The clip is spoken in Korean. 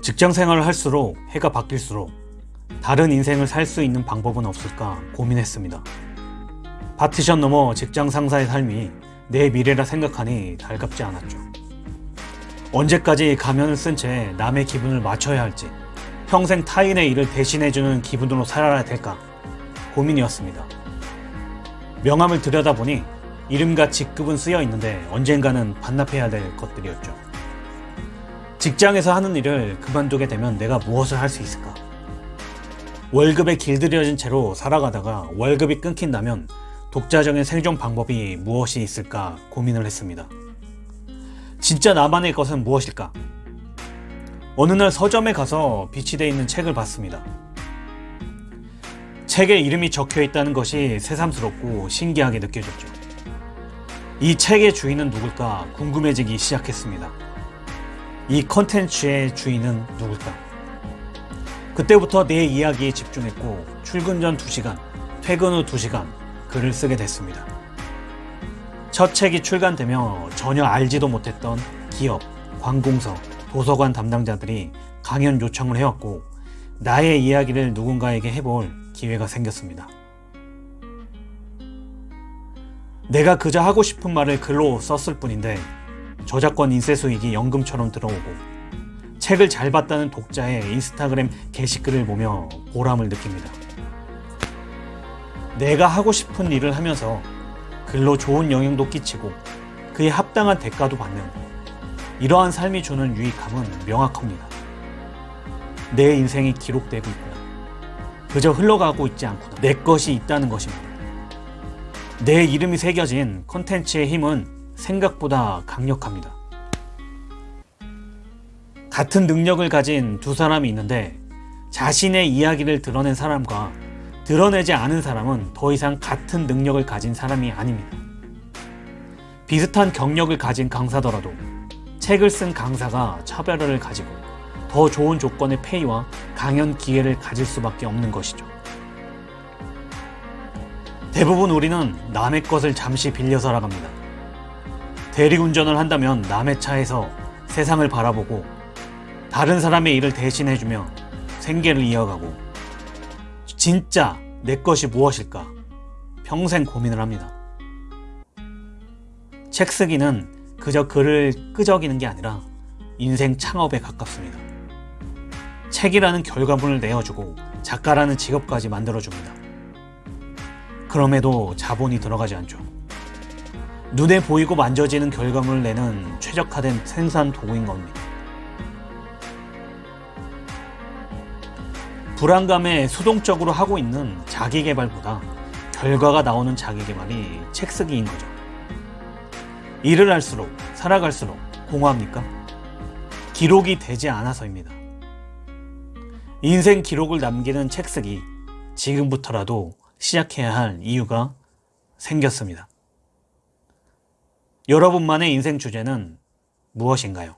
직장 생활을 할수록 해가 바뀔수록 다른 인생을 살 수 있는 방법은 없을까 고민했습니다. 파티션 넘어 직장 상사의 삶이 내 미래라 생각하니 달갑지 않았죠. 언제까지 가면을 쓴 채 남의 기분을 맞춰야 할지 평생 타인의 일을 대신해주는 기분으로 살아야 될까 고민이었습니다. 명함을 들여다보니 이름과 직급은 쓰여 있는데 언젠가는 반납해야 될 것들이었죠. 직장에서 하는 일을 그만두게 되면 내가 무엇을 할 수 있을까? 월급에 길들여진 채로 살아가다가 월급이 끊긴다면 독자적인 생존 방법이 무엇이 있을까 고민을 했습니다. 진짜 나만의 것은 무엇일까? 어느 날 서점에 가서 비치되어 있는 책을 봤습니다. 책에 이름이 적혀 있다는 것이 새삼스럽고 신기하게 느껴졌죠. 이 책의 주인은 누굴까 궁금해지기 시작했습니다. 이 컨텐츠의 주인은 누굴까? 그때부터 내 이야기에 집중했고 출근 전 2시간, 퇴근 후 2시간 글을 쓰게 됐습니다. 첫 책이 출간되며 전혀 알지도 못했던 기업, 관공서, 도서관 담당자들이 강연 요청을 해왔고 나의 이야기를 누군가에게 해볼 기회가 생겼습니다. 내가 그저 하고 싶은 말을 글로 썼을 뿐인데 저작권 인쇄 수익이 연금처럼 들어오고 책을 잘 봤다는 독자의 인스타그램 게시글을 보며 보람을 느낍니다. 내가 하고 싶은 일을 하면서 글로 좋은 영향도 끼치고 그에 합당한 대가도 받는 이러한 삶이 주는 유익함은 명확합니다. 내 인생이 기록되고 있구나. 그저 흘러가고 있지 않구나. 내 것이 있다는 것입니다. 내 이름이 새겨진 컨텐츠의 힘은 생각보다 강력합니다. 같은 능력을 가진 두 사람이 있는데 자신의 이야기를 드러낸 사람과 드러내지 않은 사람은 더 이상 같은 능력을 가진 사람이 아닙니다. 비슷한 경력을 가진 강사더라도 책을 쓴 강사가 차별화를 가지고 더 좋은 조건의 페이와 강연 기회를 가질 수밖에 없는 것이죠. 대부분 우리는 남의 것을 잠시 빌려 살아갑니다. 대리운전을 한다면 남의 차에서 세상을 바라보고 다른 사람의 일을 대신해주며 생계를 이어가고 진짜 내 것이 무엇일까 평생 고민을 합니다. 책 쓰기는 그저 글을 끄적이는 게 아니라 인생 창업에 가깝습니다. 책이라는 결과물을 내어주고 작가라는 직업까지 만들어줍니다. 그럼에도 자본이 들어가지 않죠. 눈에 보이고 만져지는 결과물을 내는 최적화된 생산 도구인 겁니다. 불안감에 수동적으로 하고 있는 자기개발보다 결과가 나오는 자기개발이 책쓰기인 거죠. 일을 할수록 살아갈수록 공허합니까? 기록이 되지 않아서입니다. 인생 기록을 남기는 책쓰기 지금부터라도 시작해야 할 이유가 생겼습니다. 여러분만의 인생 주제는 무엇인가요?